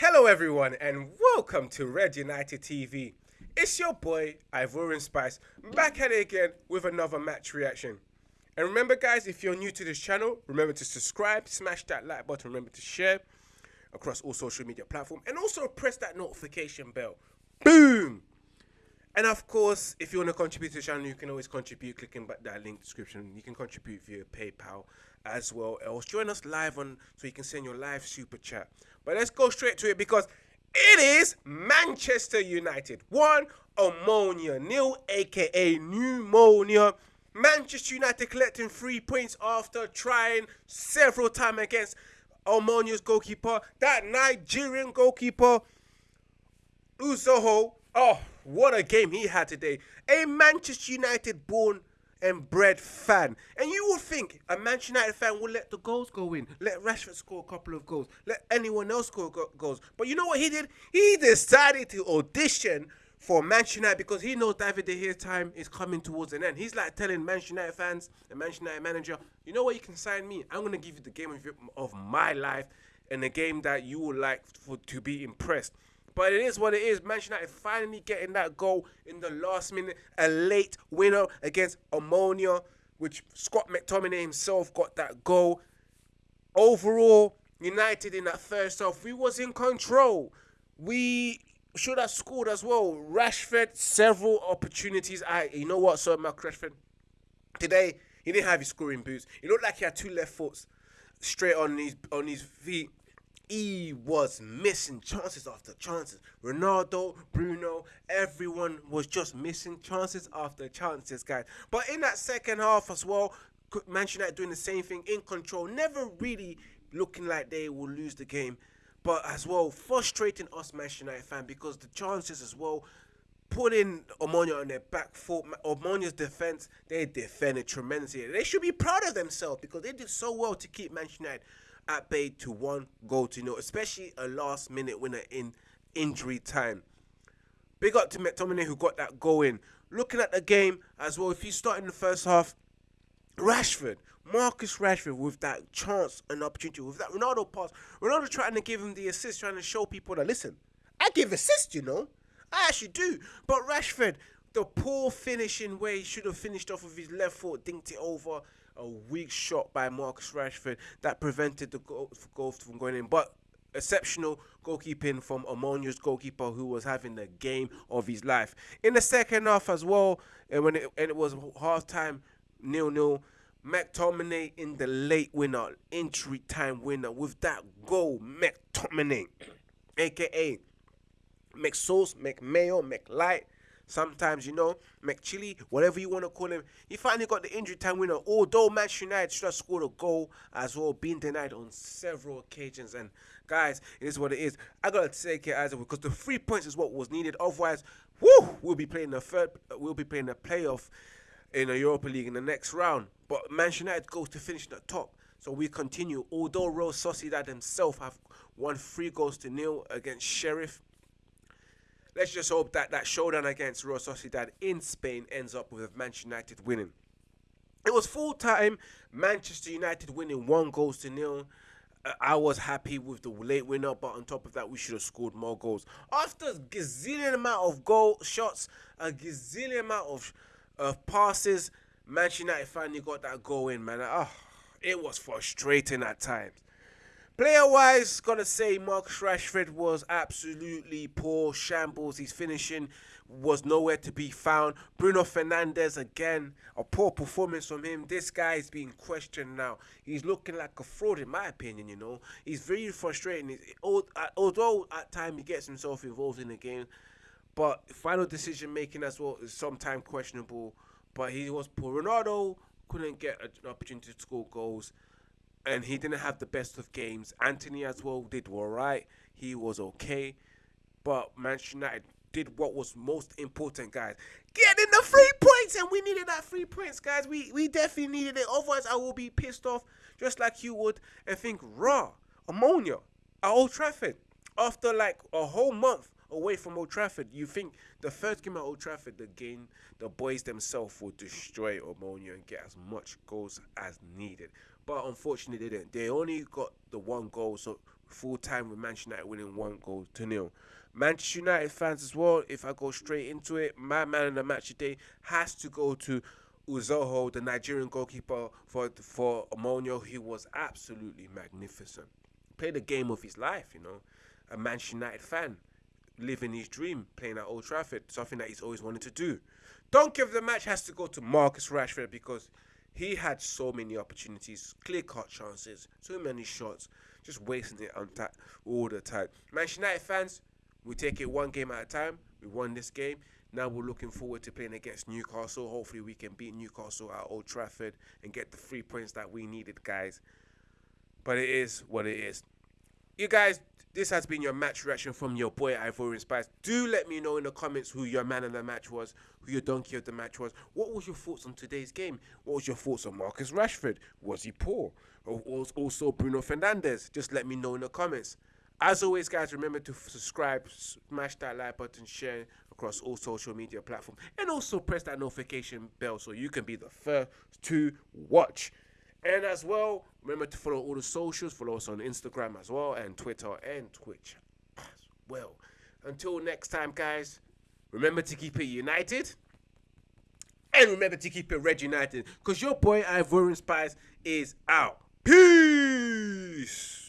Hello, everyone, and welcome to Red United TV. It's your boy Ivorian Spice back at it again with another match reaction. And remember, guys, if you're new to this channel, remember to subscribe, smash that like button, remember to share across all social media platforms, and also press that notification bell. Boom! And of course, if you want to contribute to the channel, you can always contribute clicking back that link description. You can contribute via PayPal as well. Else join us live on so you can send your live super chat. But let's go straight to it because it is Manchester United one Omonia nil, aka pneumonia. Manchester United collecting three points after trying several times against Omonia's goalkeeper, that Nigerian goalkeeper, Uzoho. Oh, what a game he had today. A Manchester United born and bred fan. And you would think a Manchester United fan would let the goals go in, let Rashford score a couple of goals, let anyone else score go- goals. But you know what he did? He decided to audition for Manchester United because he knows David De Gea's time is coming towards an end. He's like telling Manchester United fans and Manchester United manager, you know what, you can sign me. I'm going to give you the game of, your- of my life and a game that you would like for to be impressed. But it is what it is. Manchester United finally getting that goal in the last minute, a late winner against Omonia, which Scott McTominay himself got that goal. Overall, United in that first half, we was in control. We should have scored as well. Rashford, several opportunities. I, you know what, Sir Mark Rashford, today he didn't have his scoring boots. It looked like he had two left foots straight on his on his feet. He was missing chances after chances. Ronaldo, Bruno, everyone was just missing chances after chances, guys. But in that second half as well, Manchester United doing the same thing in control, never really looking like they will lose the game. But as well, frustrating us Manchester United fan because the chances as well putting Omonia on their back foot. Omonia's defense, they defended tremendously. They should be proud of themselves because they did so well to keep Manchester United at bay to one goal to nil, especially a last minute winner in injury time. Big up to McTominay who got that goal in. Looking at the game as well, if you start in the first half, Rashford, Marcus Rashford with that chance and opportunity, with that Ronaldo pass, Ronaldo trying to give him the assist, trying to show people that listen, I give assist, you know. I actually do. But Rashford, the poor finishing way, he should have finished off with his left foot, dinked it over. A weak shot by Marcus Rashford that prevented the goal, from going in. But exceptional goalkeeping from Omonia's goalkeeper who was having the game of his life. In the second half as well, and when it, and it was half time, nil nil. McTominay in the late winner, injury time winner with that goal. McTominay, aka McSauce, McMayo, McLight. Sometimes, you know, McChilly, whatever you want to call him. He finally got the injury time winner. Although Manchester United should have scored a goal as well, being denied on several occasions. And guys, it is what it is. I gotta take it as because the three points is what was needed. Otherwise, whoo, we'll be playing the third. We'll be playing the playoff in the Europa League in the next round. But Manchester United goes to finish the top. So we continue. Although Real Sociedad himself have won three goals to nil against Sheriff let's just hope that that showdown against Real Sociedad in Spain ends up with Manchester United winning. It was full time, Manchester United winning one goals to nil. Uh, I was happy with the late winner, but on top of that, we should have scored more goals. After a gazillion amount of goal shots, a gazillion amount of uh, passes, Manchester United finally got that goal in, man. Oh, it was frustrating at times. Player wise, gotta say Marcus Rashford was absolutely poor shambles. His finishing was nowhere to be found. Bruno Fernandes again, a poor performance from him. This guy is being questioned now. He's looking like a fraud, in my opinion. You know, he's very frustrating. Uh, although at times he gets himself involved in the game, but final decision making as well is sometimes questionable. But he was poor. Ronaldo couldn't get an opportunity to score goals and he didn't have the best of games. Antony as well did all right. He was okay, but Manchester United did what was most important, guys. Getting the three points, and we needed that three points, guys. We we definitely needed it. Otherwise, I will be pissed off, just like you would, and think raw Omonia at Old Trafford after like a whole month away from Old Trafford. You think the first game at Old Trafford, the game, the boys themselves will destroy Omonia and get as much goals as needed. But unfortunately, they didn't. They only got the one goal, so full time with Manchester United winning one goal to nil. Manchester United fans as well, if I go straight into it, my man of the match today has to go to Uzoho, the Nigerian goalkeeper for for Omonia. He was absolutely magnificent. Played the game of his life, you know. A Manchester United fan, living his dream, playing at Old Trafford, something that he's always wanted to do. Don't give the match has to go to Marcus Rashford because he had so many opportunities, clear cut chances, so many shots, just wasting it on ta- all the time. Manchester United fans, we take it one game at a time. We won this game. Now we're looking forward to playing against Newcastle. Hopefully, we can beat Newcastle at Old Trafford and get the three points that we needed, guys. But it is what it is. You guys, this has been your match reaction from your boy Ivorian Spice. Do let me know in the comments who your man of the match was, who your donkey of the match was. What was your thoughts on today's game? What was your thoughts on Marcus Rashford? Was he poor? Or was also Bruno Fernandes? Just let me know in the comments. As always, guys, remember to subscribe, smash that like button, share across all social media platforms, and also press that notification bell so you can be the first to watch. And as well, remember to follow all the socials. Follow us on Instagram as well, and Twitter and Twitch as well. Until next time, guys, remember to keep it united. And remember to keep it red united. Because your boy Ivorian Spice is out. Peace.